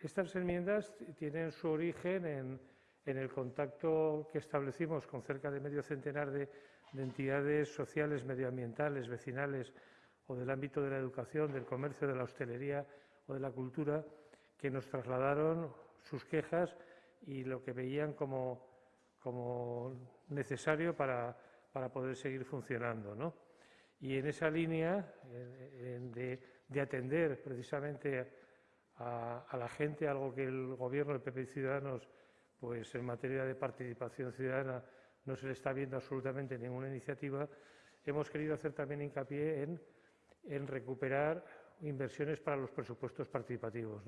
Estas enmiendas tienen su origen en, el contacto que establecimos con cerca de medio centenar de, entidades sociales, medioambientales, vecinales o del ámbito de la educación, del comercio, de la hostelería o de la cultura, que nos trasladaron sus quejas y lo que veían como, necesario para, poder seguir funcionando. Y en esa línea de, atender precisamente a, la gente, algo que el Gobierno del PP y Ciudadanos, pues en materia de participación ciudadana, no se le está viendo absolutamente ninguna iniciativa, hemos querido hacer también hincapié en recuperar inversiones para los presupuestos participativos.